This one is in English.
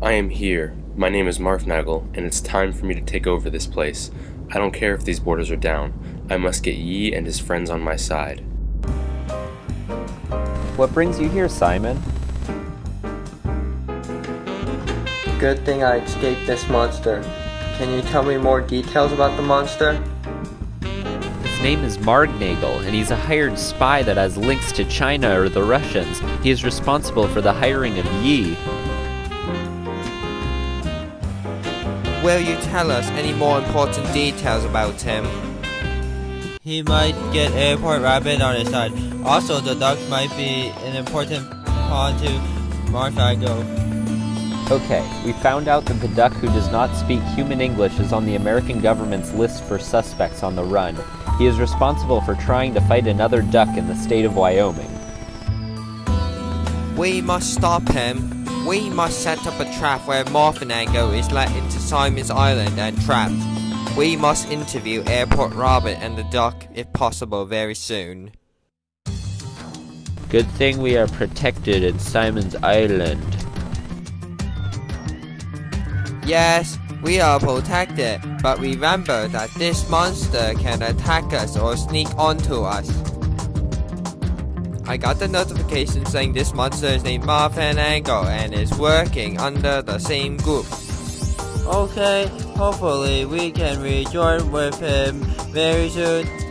I am here. My name is Marfnagel, and it's time for me to take over this place. I don't care if these borders are down. I must get Yi and his friends on my side. What brings you here, Simon? Good thing I escaped this monster. Can you tell me more details about the monster? His name is Margnagel, and he's a hired spy that has links to China or the Russians. He is responsible for the hiring of Yi. Will you tell us any more important details about him? He might get Airport Rabbit on his side. Also, the duck might be an important pawn to Marfago. Okay, we found out that the duck who does not speak human English is on the American government's list for suspects on the run. He is responsible for trying to fight another duck in the state of Wyoming. We must stop him. We must set up a trap where Morphinango is let into Simon's Island and trapped. We must interview Airport Rabbit and the duck, if possible, very soon. Good thing we are protected in Simon's Island. Yes, we are protected, but remember that this monster can attack us or sneak onto us. I got the notification saying this monster is named Marfan Angle and is working under the same group. Okay, hopefully we can rejoin with him very soon.